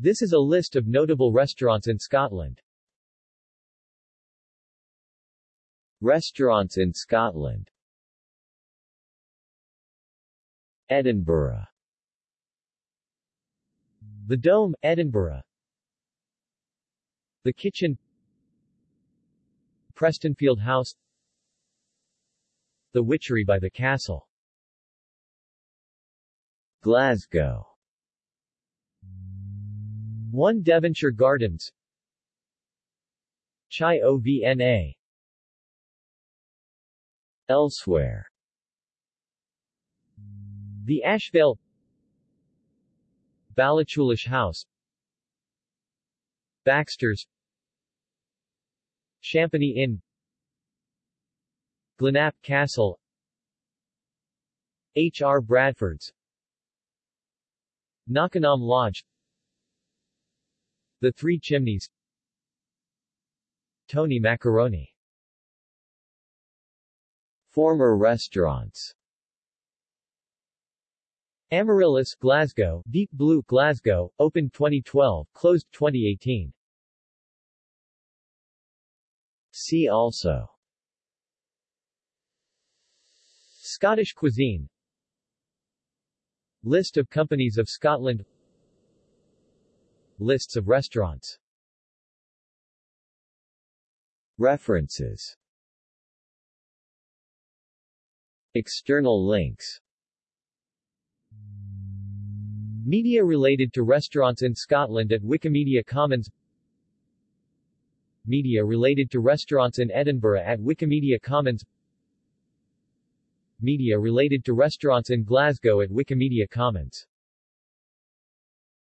This is a list of notable restaurants in Scotland. Restaurants in Scotland. Edinburgh. The Dome, Edinburgh. The Kitchin. Prestonfield House. The Witchery by the Castle. Glasgow 1 Devonshire Gardens. Chai OVNA Elsewhere. The Ashvale Ballachulish House. Baxter's. Champany Inn. Glenapp Castle. H. R. Bradford's. Knockinaam Lodge The Three Chimneys. Tony Macaroni. Former restaurants. Amaryllis, Glasgow, Deep Blue, Glasgow, opened 2012, closed 2018. See also. Scottish cuisine. List of companies of Scotland Lists of restaurants. References. External links. Media related to restaurants in Scotland at Wikimedia Commons. Media related to restaurants in Edinburgh at Wikimedia Commons. Media related to restaurants in Glasgow at Wikimedia Commons